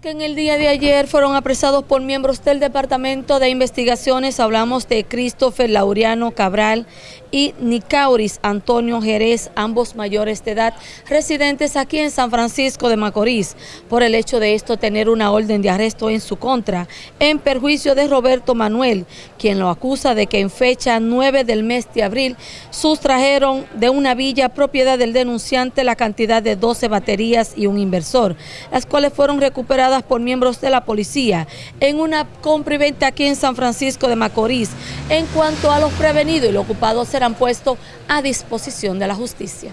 que en el día de ayer fueron apresados por miembros del Departamento de Investigaciones. Hablamos de Christopher Laureano Cabral y Nicauris Antonio Jerez, ambos mayores de edad, residentes aquí en San Francisco de Macorís, por el hecho de esto tener una orden de arresto en su contra, en perjuicio de Roberto Manuel, quien lo acusa de que en fecha 9 del mes de abril sustrajeron de una villa propiedad del denunciante la cantidad de 12 baterías y un inversor, las cuales fueron recuperadas por miembros de la policía en una compra y venta aquí en San Francisco de Macorís. En cuanto a los prevenidos y los ocupados serán puestos a disposición de la justicia.